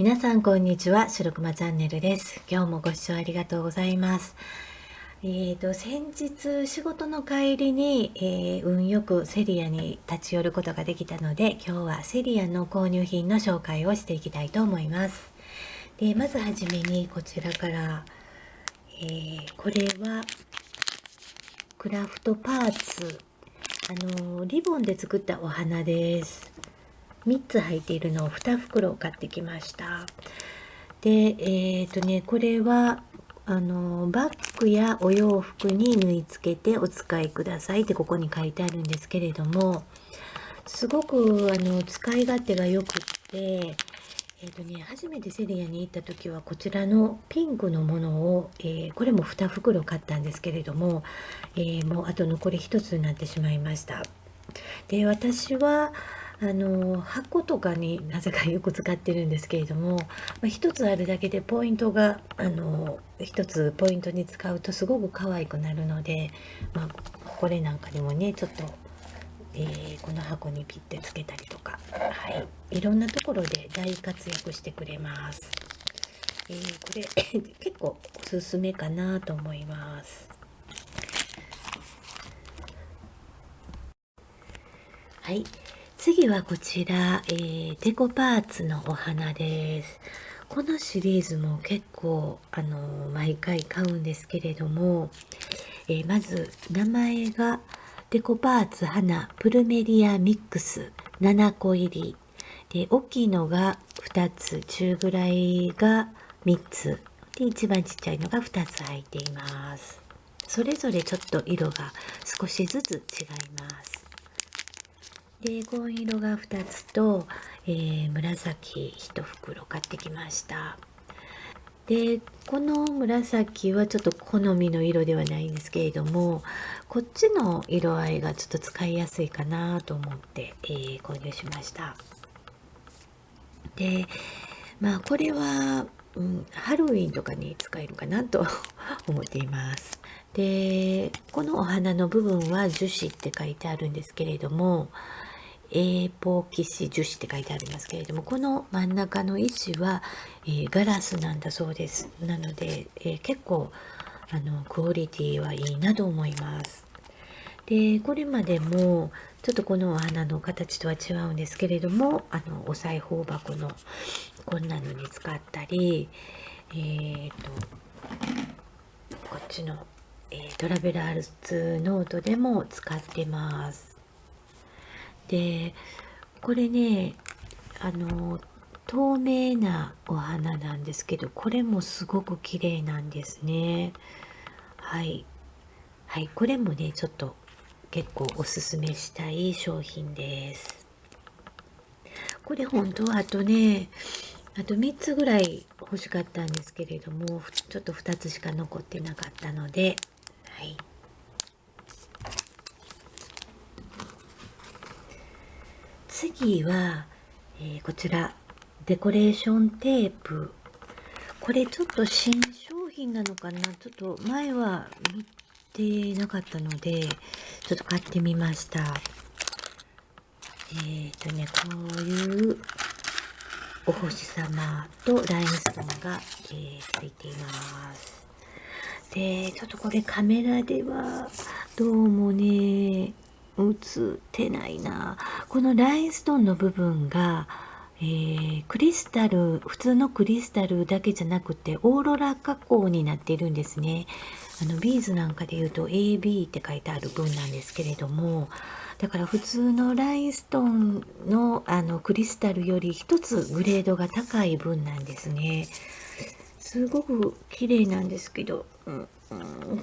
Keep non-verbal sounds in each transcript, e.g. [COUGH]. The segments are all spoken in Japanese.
皆さんこんにちは白熊チャンネルです。今日もご視聴ありがとうございます。えーと、先日仕事の帰りに、えー、運よくセリアに立ち寄ることができたので今日はセリアの購入品の紹介をしていきたいと思います。でまずはじめにこちらから、えー、これはクラフトパーツ。あのリボンで作ったお花です。3つ入っているのを2袋買ってきました。でえっ、ー、とねこれはあのバッグやお洋服に縫い付けてお使いくださいってここに書いてあるんですけれどもすごくあの使い勝手がよくってえーとね、初めてセリアに行った時はこちらのピンクのものを、えー、これも2袋買ったんですけれども、えー、もうあと残り1つになってしまいました。で私はあの箱とかになぜかよく使ってるんですけれども、まあ、1つあるだけでポイントがあの1つポイントに使うとすごく可愛くなるので、まあ、これなんかにもねちょっと、えー、この箱にピッてつけたりとか、はい、いろんなところで大活躍してくれます。えー、これ [LAUGHS] 結構おすすめかなと思います。はい。次はこちら、えー、デコパーツのお花です。このシリーズも結構、あの毎回買うんですけれども、えー、まず名前がデコパーツ花プルメリアミックス7個入り。で、大きいのが2つ、中ぐらいが3つ。で、一番ちっちゃいのが2つ入っています。それぞれちょっと色が少しずつ違います。で紺色が2つと、えー、紫1袋買ってきました。でこの紫はちょっと好みの色ではないんですけれどもこっちの色合いがちょっと使いやすいかなと思って、えー、購入しました。でまあこれは、うん、ハロウィンとかに使えるかなと [LAUGHS] 思っています。でこのお花の部分は樹脂って書いてあるんですけれどもエーポキシ樹脂って書いてありますけれどもこの真ん中の石は、えー、ガラスなんだそうです。なので、えー、結構あのクオリティはいいなと思います。でこれまでもちょっとこのお花の形とは違うんですけれどもあのお裁縫箱のこんなのに使ったりえーと、こっちの、えー、トラベラーズノートでも使ってます。でこれねあの透明なお花なんですけどこれもすごく綺麗なんですね。はい。はいこれもねちょっと結構おすすめしたい商品です。これ本当はあとねあと3つぐらい欲しかったんですけれどもちょっと2つしか残ってなかったのではい。次は、えー、こちら。デコレーションテープ。これちょっと新商品なのかな？ちょっと前は見てなかったのでちょっと買ってみました。えっ、ー、とねこういうお星様とラインストーンが、えー、ついています。でちょっとこれカメラではどうもね映ってないな。このラインストーンの部分が、えー、クリスタル普通のクリスタルだけじゃなくてオーロラ加工になっているんですね。あのビーズなんかで言うと AB って書いてある分なんですけれどもだから普通のラインストーンのあのクリスタルより一つグレードが高い分なんですね。すごく綺麗なんですけど、うん、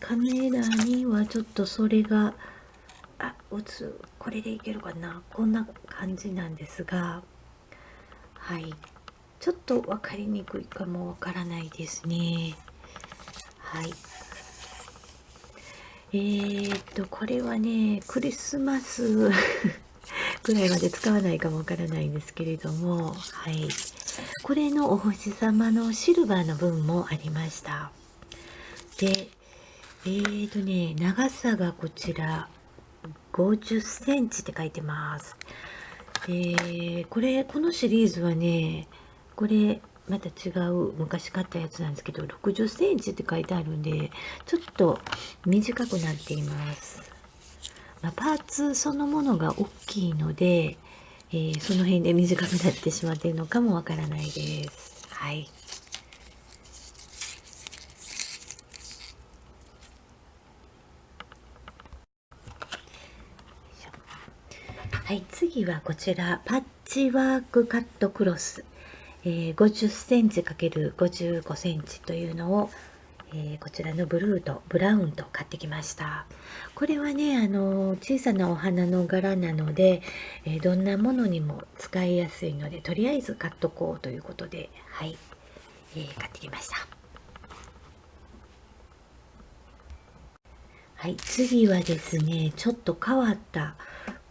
カメラにはちょっとそれがあ打つこれでいけるかな？こんな感じなんですが。はい。ちょっと分かりにくいかもわからないですね。はい。えー、っとこれはねクリスマス [LAUGHS] ぐらいまで使わないかもわからないんですけれども。はい。これのお星様のシルバーの分もありました。でえーとね長さがこちら。50センチって書いてます。で、これ、このシリーズはね、これ、また違う昔買ったやつなんですけど60センチって書いてあるんでちょっと短くなっています、まあ、パーツそのものが大きいので、えー、その辺で短くなってしまっているのかもわからないです。はい。はい、次はこちらパッチワークカットクロス、えー、50センチ ×55 センチというのを、えー、こちらのブルーとブラウンと買ってきました。これはねあの小さなお花の柄なので、えー、どんなものにも使いやすいのでとりあえず買っとこうということではい、えー、買ってきました。はい次はですねちょっと変わった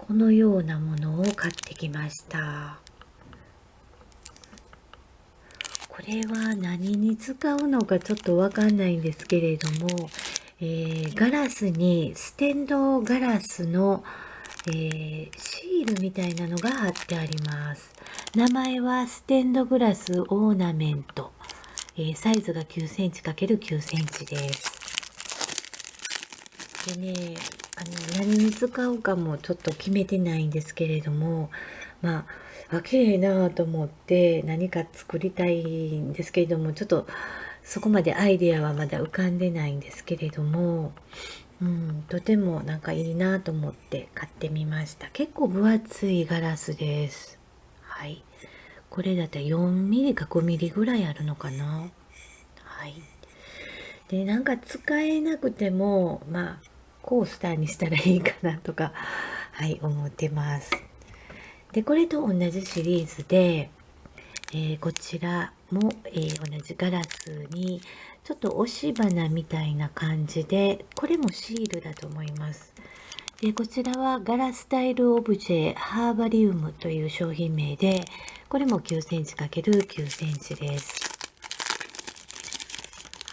このようなものを買ってきました。これは何に使うのかちょっとわかんないんですけれども、えー、ガラスにステンドガラスの、えー、シールみたいなのが貼ってあります。名前はステンドグラスオーナメント、えー、サイズが9センチ ×9 センチです。でねあの何に使うかもちょっと決めてないんですけれどもまああ綺麗なと思って何か作りたいんですけれどもちょっとそこまでアイデアはまだ浮かんでないんですけれども、うん、とてもなんかいいなと思って買ってみました。結構分厚いガラスです。はい。これだったら 4mm か 5mm ぐらいあるのかな。はい。でなんか使えなくてもまあコースターにしたらいいかなとか、[LAUGHS] はい、思ってます。で、これと同じシリーズで、えー、こちらも、えー、同じガラスに、ちょっと押し花みたいな感じで、これもシールだと思います。で、こちらはガラスタイルオブジェハーバリウムという商品名で、これも9センチ ×9 センチです。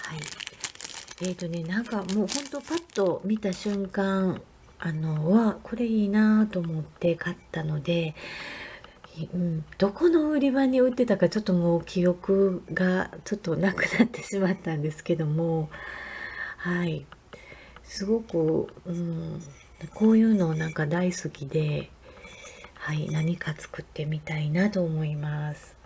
はい。え、ー、とねなんかもうほんとパッと見た瞬間あのはこれいいなと思って買ったので、うん、どこの売り場に売ってたかちょっともう記憶がちょっとなくなってしまったんですけどもはいすごく、うん、こういうのなんか大好きで、はい、何か作ってみたいなと思います。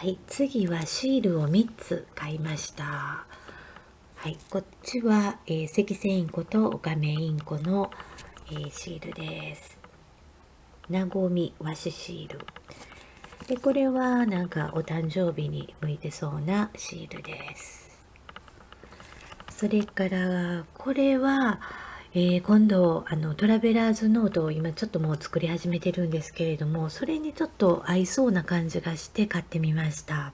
はい、次はシールを3つ買いました。はい、こっちは、えー、赤線インコとオカメインコの、えー、シールです。なごみ和紙シール。で、これはなんかお誕生日に向いてそうなシールです。それから、これは、えー、今度あのトラベラーズノートを今ちょっともう作り始めてるんですけれどもそれにちょっと合いそうな感じがして買ってみました。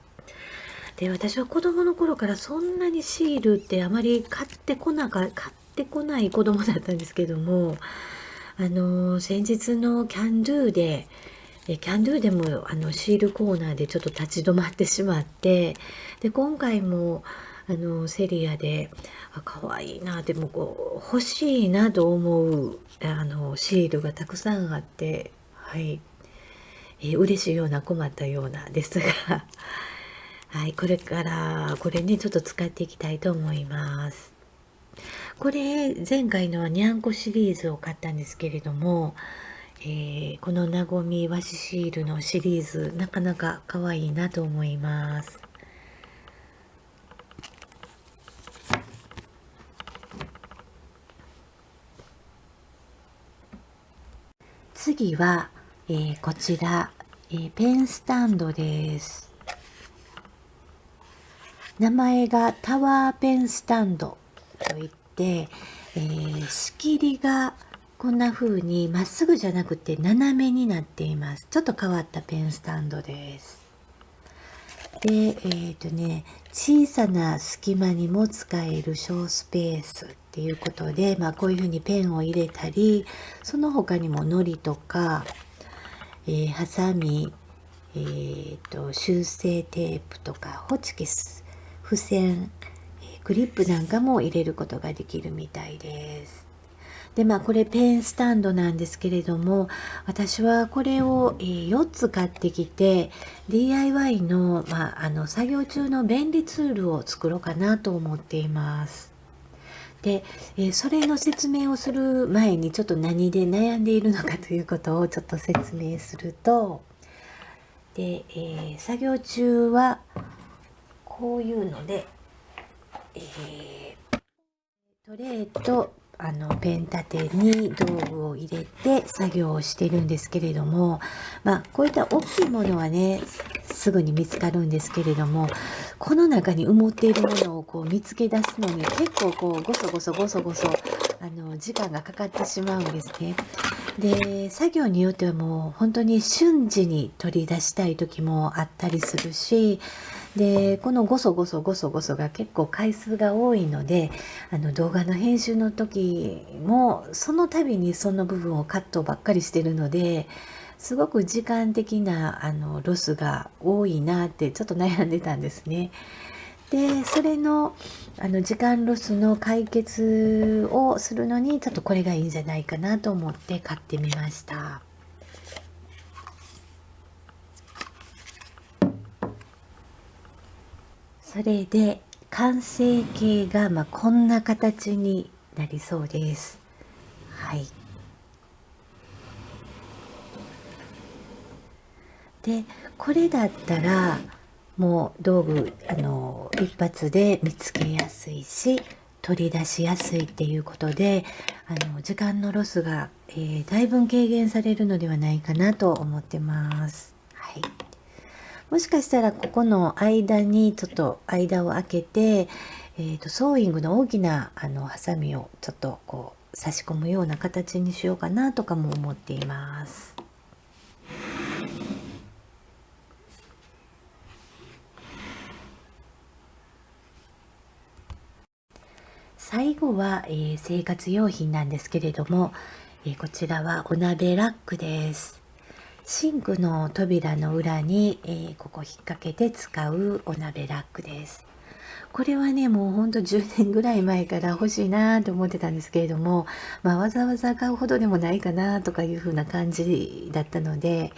で私は子供の頃からそんなにシールってあまり買ってこなか買ってこない子供だったんですけどもあの先日のキャンドゥでキャンドゥでもあのシールコーナーでちょっと立ち止まってしまってで今回もあのセリアであ可愛いなでもこう欲しいなと思うあのシールがたくさんあってはい、えー、嬉しいような困ったようなですが [LAUGHS] はい、これからこれねちょっと使っていきたいと思います。これ前回のはにゃんこシリーズを買ったんですけれども、えー、このなごみ和紙シールのシリーズなかなか可愛いなと思います。次は、えー、こちら、えー、ペンスタンドです。名前がタワーペンスタンドといって、えー、仕切りがこんな風にまっすぐじゃなくて斜めになっています。ちょっと変わったペンスタンドです。で、えっ、ー、とね、小さな隙間にも使える小スペースっていうことで、まあ、こういうふうにペンを入れたりその他にものりとか、えー、ハサミ、えーと、修正テープとかホチキス付箋、クリップなんかも入れることができるみたいです。でまあこれペンスタンドなんですけれども私はこれを、え、4つ買ってきて DIY の,、まあ、あの作業中の便利ツールを作ろうかなと思っています。で、え、それの説明をする前にちょっと何で悩んでいるのかということをちょっと説明するとで、えー、作業中はこういうので、えー、トレーとあのペン立てに道具を入れて作業をしてるんですけれどもまあこういった大きいものはねすぐに見つかるんですけれどもこの中に埋もっているものをこう見つけ出すのに結構こうゴソゴソゴソゴソあの時間がかかってしまうんですね。で作業によってはもう本当に瞬時に取り出したい時もあったりするしでこのゴソゴソゴソゴソが結構回数が多いのであの動画の編集の時もその度にその部分をカットばっかりしてるのですごく時間的なあのロスが多いなってちょっと悩んでたんですね。でそれのあの時間ロスの解決をするのにちょっとこれがいいんじゃないかなと思って買ってみました。それで完成形がまあこんな形になりそうです。はい。でこれだったらもう道具あの一発で見つけやすいし取り出しやすいっていうことであの時間のロスが、えー、だいぶ軽減されるのではないかなと思ってます。もしかしたらここの間にちょっと間を空けて、えーと、ソーイングの大きなあのハサミをちょっとこう差し込むような形にしようかなとかも思っています。最後は、えー、生活用品なんですけれども、えー、こちらはお鍋ラックです。シンクの扉の裏に、えー、ここ引っ掛けて使うお鍋ラックです。これはね、もうほんと10年ぐらい前から欲しいなと思ってたんですけれども、まあ、わざわざ買うほどでもないかなとかいう風な感じだったので、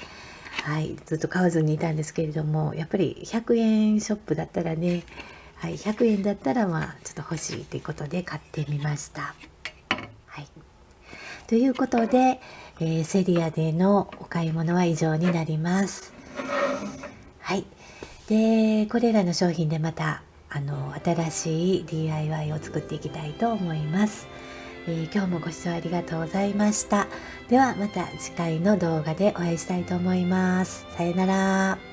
はい、ずっと買わずにいたんですけれども、やっぱり100円ショップだったらね、はい、100円だったらまあちょっと欲しいということで買ってみました。はい、ということで、えー、セリアでのお買い物は以上になります。はい。で、これらの商品でまた、あの、新しい DIY を作っていきたいと思います。えー、今日もご視聴ありがとうございました。ではまた次回の動画でお会いしたいと思います。さよなら。